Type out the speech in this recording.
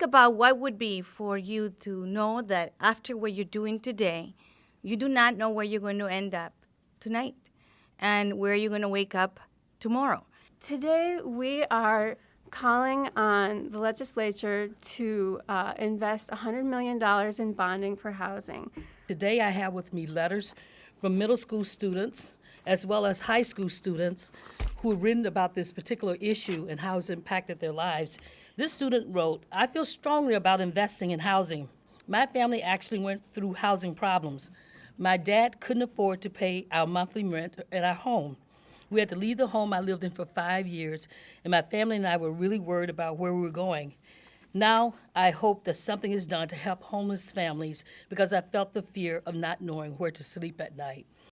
think about what would be for you to know that after what you're doing today, you do not know where you're going to end up tonight and where you're going to wake up tomorrow. Today, we are calling on the legislature to uh, invest $100 million in bonding for housing. Today, I have with me letters from middle school students as well as high school students who have written about this particular issue and how it's impacted their lives. This student wrote, I feel strongly about investing in housing. My family actually went through housing problems. My dad couldn't afford to pay our monthly rent at our home. We had to leave the home I lived in for five years, and my family and I were really worried about where we were going. Now, I hope that something is done to help homeless families because I felt the fear of not knowing where to sleep at night.